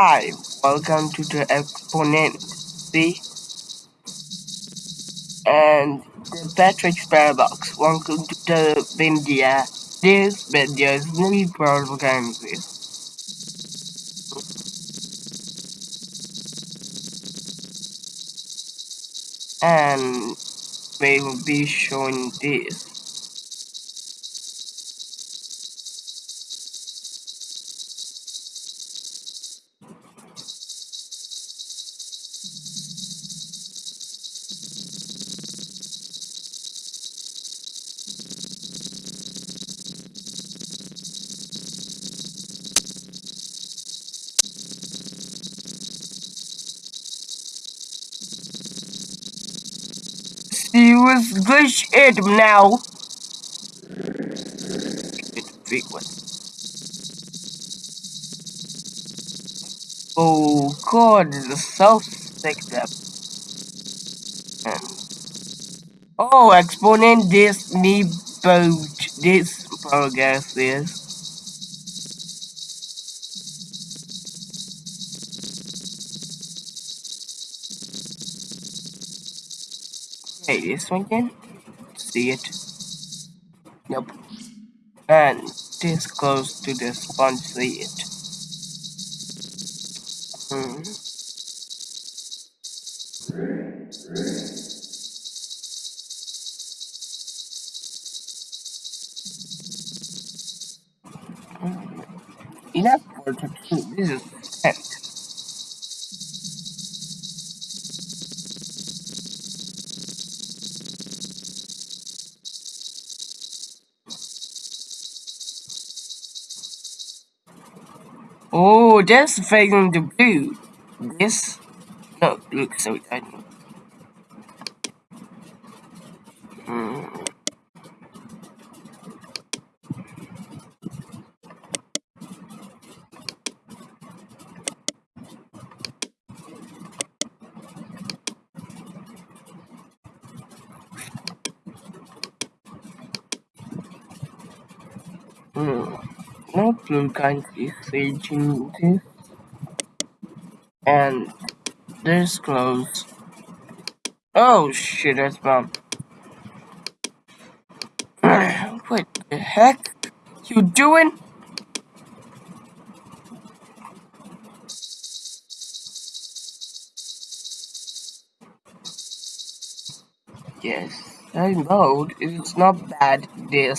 Hi, welcome to the exponent. C And the Patrick's Paradox. Welcome to the India. This video is really propaganda. And we will be showing this. He was glitch it now. Big one. Oh god, the picked up. Oh, exponent this me boat this progress is. Hey, this one can see it. Nope. And this close to the sponge see it. Hmm. Enough for two. This is tent. Oh, that's failing to blue. This no look so tiny. Hmm. Hmm. No blue kind is this. And this close. Oh shit, that's bomb. what the heck? You doing? Yes, I know it's not bad. This